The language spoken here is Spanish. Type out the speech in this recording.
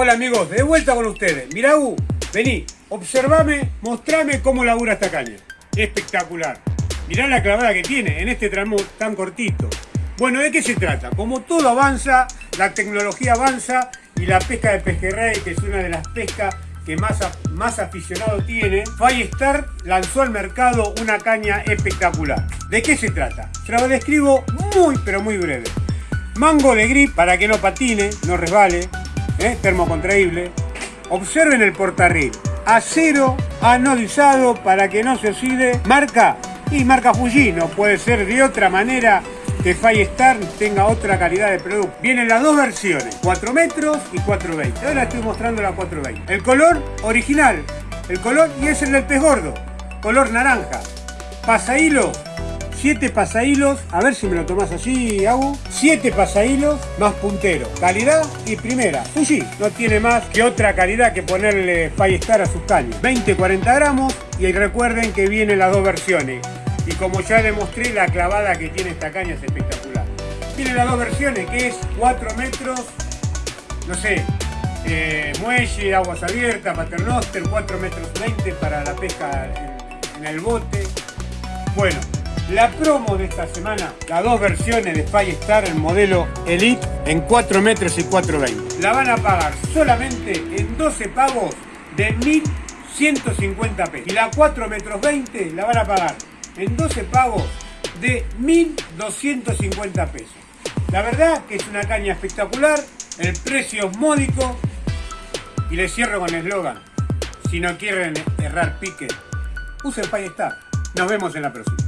Hola amigos, de vuelta con ustedes. Mirá, U, vení, observame, mostrame cómo labura esta caña. Espectacular. Mirá la clavada que tiene en este tramo tan cortito. Bueno, ¿de qué se trata? Como todo avanza, la tecnología avanza y la pesca de pejerrey, que es una de las pescas que más, más aficionado tiene, Firestar lanzó al mercado una caña espectacular. ¿De qué se trata? Se lo describo muy pero muy breve. Mango de grip para que no patine, no resbale, ¿eh? termocontraíble. Observen el portarril. Acero anodizado para que no se oxide. Marca y marca Fuji. No puede ser de otra manera que Firestar tenga otra calidad de producto. Vienen las dos versiones, 4 metros y 420. Ahora estoy mostrando la 420. El color original, el color y es el del pez gordo, color naranja. Pasa hilo 7 pasahilos, a ver si me lo tomás así, Agu. 7 pasahilos más puntero. Calidad y primera. Fuji no tiene más que otra calidad que ponerle Firestar a sus caños. 20-40 gramos y recuerden que vienen las dos versiones. Y como ya demostré, la clavada que tiene esta caña es espectacular. Tiene las dos versiones, que es 4 metros, no sé, eh, muelle, aguas abiertas, paternoster, 4 metros 20 para la pesca en el bote. Bueno, la promo de esta semana, las dos versiones de Firestar, el modelo Elite en 4 metros y 420. La van a pagar solamente en 12 pagos de 1.150 pesos. Y la 4 metros 20 la van a pagar en 12 pagos de 1.250 pesos. La verdad que es una caña espectacular, el precio es módico y les cierro con el eslogan. Si no quieren errar pique, usen Firestar. Nos vemos en la próxima.